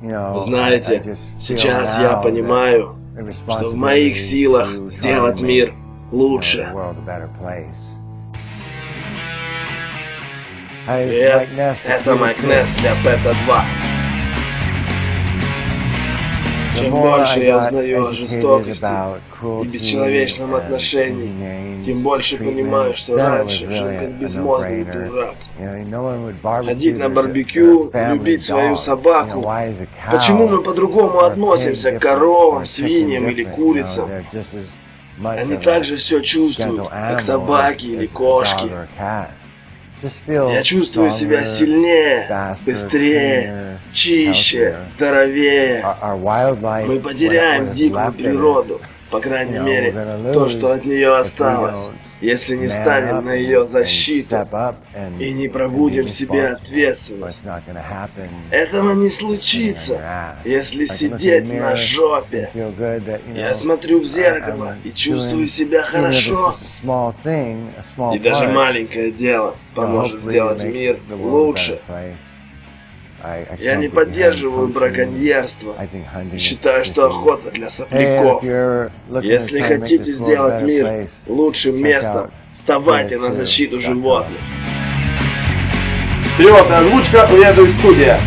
Знаете, сейчас я понимаю, что в моих силах сделать мир лучше. Привет, это Майк Несс для Бета-2. Чем больше я узнаю о жестокости и бесчеловечном отношении, тем больше понимаю, что раньше жил как безмозглый дурак. Ходить на барбекю, любить свою собаку. Почему мы по-другому относимся к коровам, свиньям или курицам? Они также все чувствуют, как собаки или кошки. Я чувствую себя сильнее, быстрее, чище, здоровее. Мы потеряем дикую природу, по крайней мере, то, что от нее осталось, если не станем на ее защиту и не пробудем в себе ответственность. Этого не случится, если сидеть на жопе. Я смотрю в зеркало и чувствую себя хорошо. И даже маленькое дело поможет сделать мир лучше. Я не поддерживаю браконьерство и считаю, что охота для сопляков. Если хотите сделать мир лучшим местом, вставайте на защиту животных. Перевод и озвучка, уеду из студия.